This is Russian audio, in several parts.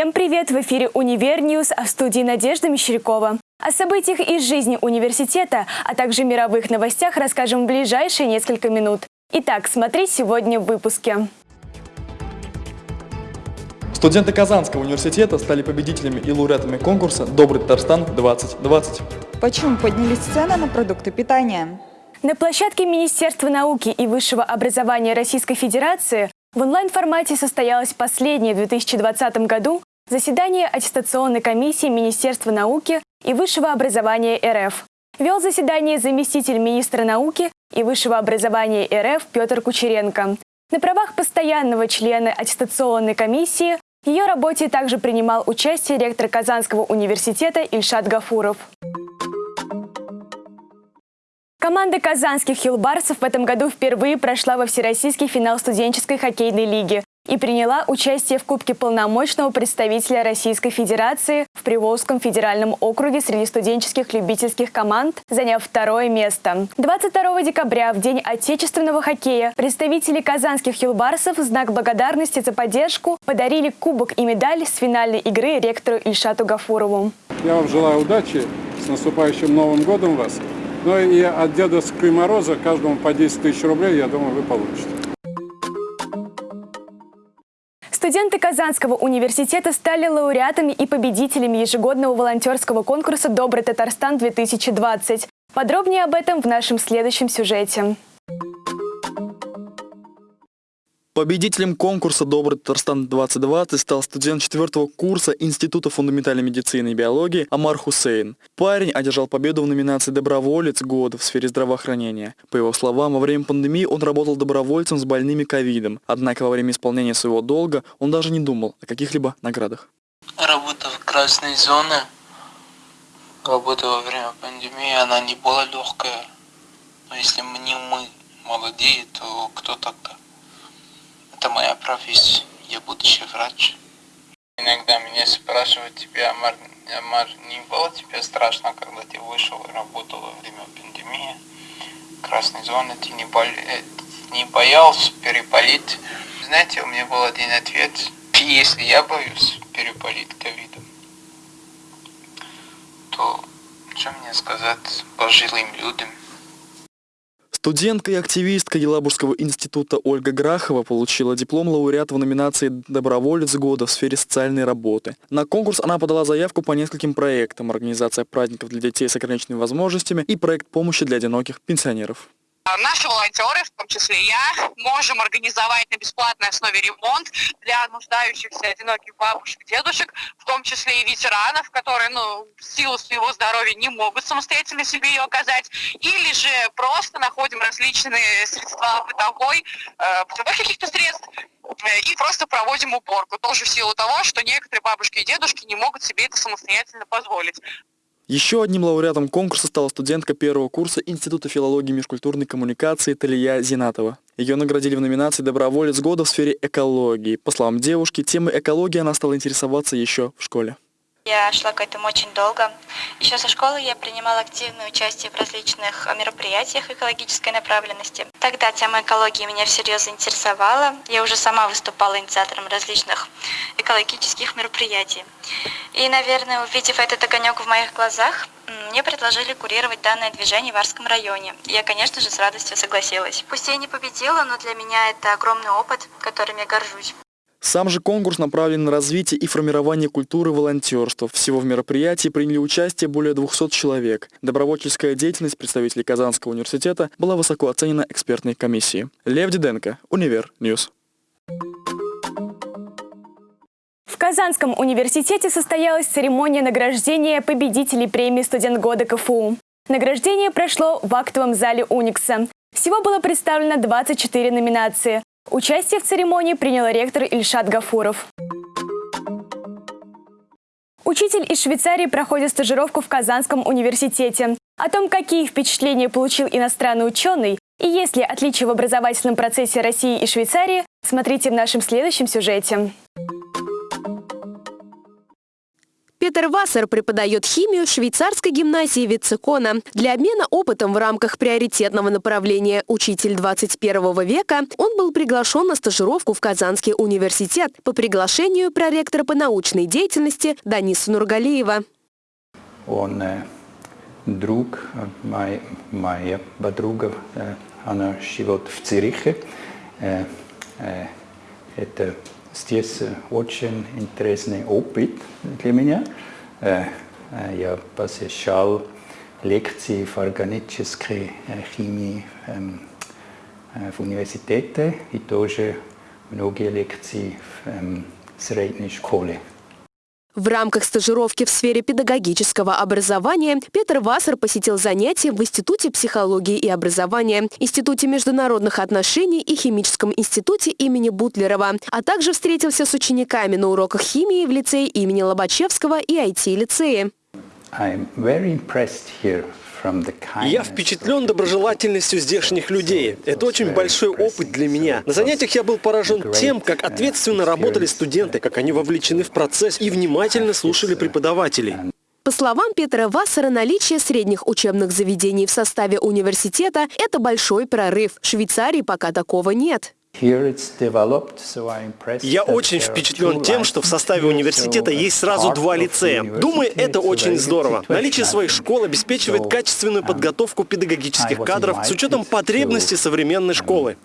Всем привет! В эфире «Универ News», а в студии Надежда Мещерякова. О событиях из жизни университета, а также мировых новостях расскажем в ближайшие несколько минут. Итак, смотри сегодня в выпуске. Студенты Казанского университета стали победителями и лауреатами конкурса «Добрый Татарстан-2020». Почему поднялись цены на продукты питания? На площадке Министерства науки и высшего образования Российской Федерации в онлайн-формате состоялось последнее в 2020 году заседание аттестационной комиссии Министерства науки и высшего образования РФ. Вел заседание заместитель министра науки и высшего образования РФ Петр Кучеренко. На правах постоянного члена аттестационной комиссии в ее работе также принимал участие ректор Казанского университета Ильшат Гафуров. Команда казанских хилбарсов в этом году впервые прошла во всероссийский финал студенческой хоккейной лиги и приняла участие в Кубке полномочного представителя Российской Федерации в Приволжском федеральном округе среди студенческих любительских команд, заняв второе место. 22 декабря, в День отечественного хоккея, представители казанских хилбарсов в знак благодарности за поддержку подарили кубок и медаль с финальной игры ректору Ильшату Гафурову. Я вам желаю удачи, с наступающим Новым годом вас! Ну и от Дедовского Мороза каждому по 10 тысяч рублей, я думаю, вы получите. Студенты Казанского университета стали лауреатами и победителями ежегодного волонтерского конкурса «Добрый Татарстан-2020». Подробнее об этом в нашем следующем сюжете. Победителем конкурса «Добрый Татарстан-2020» стал студент четвертого курса Института фундаментальной медицины и биологии Амар Хусейн. Парень одержал победу в номинации «Доброволец года» в сфере здравоохранения. По его словам, во время пандемии он работал добровольцем с больными ковидом. Однако во время исполнения своего долга он даже не думал о каких-либо наградах. Работа в красной зоне, работа во время пандемии, она не была легкая. Но если не мы молодые, то кто тогда? Это моя профессия, я будущий врач. Иногда меня спрашивают, тебе, Амар, Амар, не было тебе страшно, когда ты вышел и работал во время пандемии? Красной зоны ты не, бол... Э, не боялся переболеть? Знаете, у меня был один ответ. Если я боюсь переболеть ковидом, то что мне сказать пожилым людям? Студентка и активистка Елабужского института Ольга Грахова получила диплом лауреата в номинации «Доброволец года» в сфере социальной работы. На конкурс она подала заявку по нескольким проектам «Организация праздников для детей с ограниченными возможностями» и проект помощи для одиноких пенсионеров. А наши волонтеры, в том числе я, можем организовать на бесплатной основе ремонт для нуждающихся одиноких бабушек, дедушек, в том числе и ветеранов, которые, ну, в силу своего здоровья не могут самостоятельно себе ее оказать, или же просто находим различные средства бытовой, э, бытовых каких-то средств, э, и просто проводим уборку, тоже в силу того, что некоторые бабушки и дедушки не могут себе это самостоятельно позволить. Еще одним лауреатом конкурса стала студентка первого курса Института филологии и межкультурной коммуникации Талия Зинатова. Ее наградили в номинации «Доброволец года» в сфере экологии. По словам девушки, темой экологии она стала интересоваться еще в школе. Я шла к этому очень долго. Еще со школы я принимала активное участие в различных мероприятиях экологической направленности. Тогда тема экологии меня всерьез заинтересовала. Я уже сама выступала инициатором различных экологических мероприятий. И, наверное, увидев этот огонек в моих глазах, мне предложили курировать данное движение в Арском районе. Я, конечно же, с радостью согласилась. Пусть я не победила, но для меня это огромный опыт, которым я горжусь. Сам же конкурс направлен на развитие и формирование культуры волонтерства. Всего в мероприятии приняли участие более 200 человек. Добровольческая деятельность представителей Казанского университета была высоко оценена экспертной комиссией. Лев Диденко, Универ News. В Казанском университете состоялась церемония награждения победителей премии «Студент года КФУ». Награждение прошло в актовом зале Уникса. Всего было представлено 24 номинации. Участие в церемонии принял ректор Ильшат Гафуров. Учитель из Швейцарии проходит стажировку в Казанском университете. О том, какие впечатления получил иностранный ученый и есть ли отличия в образовательном процессе России и Швейцарии, смотрите в нашем следующем сюжете. Петер Вассер преподает химию в швейцарской гимназии Вицекона. Для обмена опытом в рамках приоритетного направления «Учитель 21 века» он был приглашен на стажировку в Казанский университет по приглашению проректора по научной деятельности Даниса Нургалиева. Он э, друг, моя, моя подруга, э, она живет в Цюрихе. Э, э, это здесь очень интересный опыт для меня. Э, э, я посещал лекции в органической э, химии эм, в университете и тоже многие лекции в эм, средней школе. В рамках стажировки в сфере педагогического образования Петр Вассер посетил занятия в Институте психологии и образования, Институте международных отношений и Химическом институте имени Бутлерова, а также встретился с учениками на уроках химии в лицее имени Лобачевского и IT-лицее. Я впечатлен доброжелательностью здешних людей. Это очень большой опыт для меня. На занятиях я был поражен тем, как ответственно работали студенты, как они вовлечены в процесс и внимательно слушали преподавателей. По словам Петра Вассера, наличие средних учебных заведений в составе университета – это большой прорыв. В Швейцарии пока такого нет. Я очень впечатлен тем, что в составе университета есть сразу два лицея. Думаю, это очень здоров. Наличие своей школы обеспечивает качественную подготовку педагогических кадров с учетом потребностей современной школы.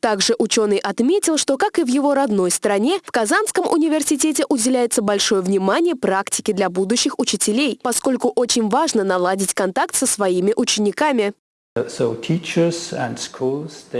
Также ученый отметил, что, как и в его родной стране, в Казанском университете уделяется большое внимание практике для будущих учителей, поскольку очень важно наладить контакт со своими учениками.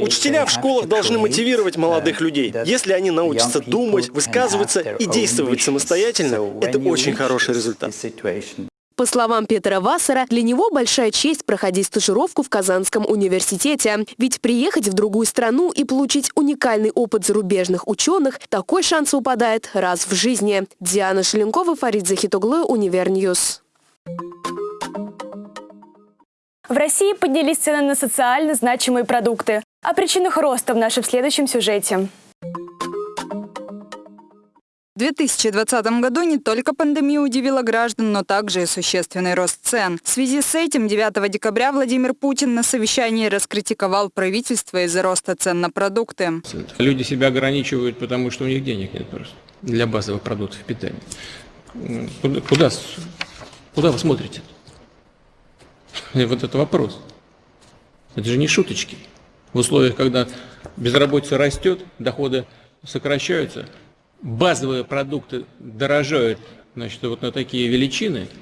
Учителя в школах должны мотивировать молодых людей. Если они научатся думать, высказываться и действовать самостоятельно, это очень хороший результат. По словам Петра Вассера, для него большая честь проходить стажировку в Казанском университете. Ведь приехать в другую страну и получить уникальный опыт зарубежных ученых – такой шанс выпадает раз в жизни. Диана Шеленкова, Фарид Захитуглы, Универ News. В России поднялись цены на социально значимые продукты. О причинах роста в нашем следующем сюжете. В 2020 году не только пандемия удивила граждан, но также и существенный рост цен. В связи с этим 9 декабря Владимир Путин на совещании раскритиковал правительство из-за роста цен на продукты. Люди себя ограничивают, потому что у них денег нет просто для базовых продуктов питания. Куда, куда, куда вы смотрите? И вот это вопрос. Это же не шуточки. В условиях, когда безработица растет, доходы сокращаются, базовые продукты дорожают значит, вот на такие величины –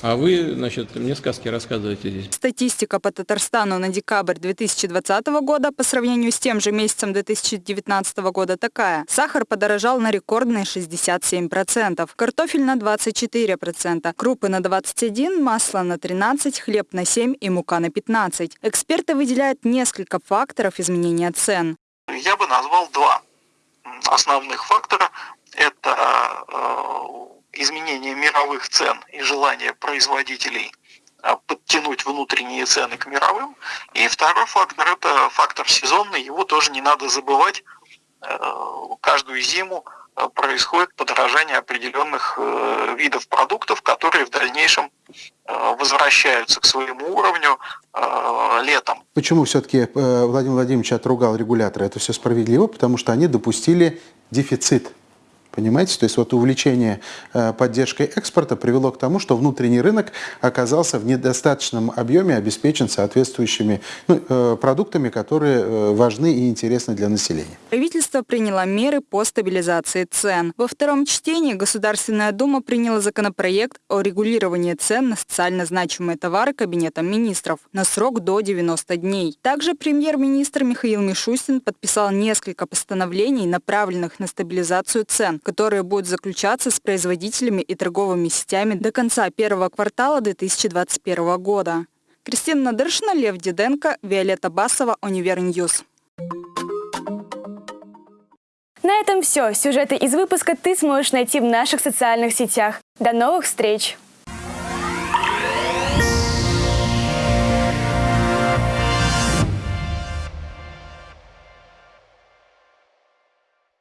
а вы, значит, мне сказки рассказываете здесь. Статистика по Татарстану на декабрь 2020 года по сравнению с тем же месяцем 2019 года такая. Сахар подорожал на рекордные 67%, картофель на 24%, крупы на 21%, масло на 13%, хлеб на 7% и мука на 15%. Эксперты выделяют несколько факторов изменения цен. Я бы назвал два основных фактора. Это э, изменение мировых цен и желание производителей а, подтянуть внутренние цены к мировым. И второй фактор – это фактор сезонный, его тоже не надо забывать. Э, каждую зиму э, происходит подорожание определенных э, видов продуктов, которые в дальнейшем возвращаются к своему уровню летом. Почему все-таки Владимир Владимирович отругал регулятора? Это все справедливо, потому что они допустили дефицит Понимаете? То есть вот увлечение э, поддержкой экспорта привело к тому, что внутренний рынок оказался в недостаточном объеме обеспечен соответствующими ну, э, продуктами, которые э, важны и интересны для населения. Правительство приняло меры по стабилизации цен. Во втором чтении Государственная Дума приняла законопроект о регулировании цен на социально значимые товары Кабинетом министров на срок до 90 дней. Также премьер-министр Михаил Мишустин подписал несколько постановлений, направленных на стабилизацию цен которые будут заключаться с производителями и торговыми сетями до конца первого квартала 2021 года. Кристина Надыршина, Лев Диденко, Виолетта Басова, Универ News. На этом все. Сюжеты из выпуска ты сможешь найти в наших социальных сетях. До новых встреч!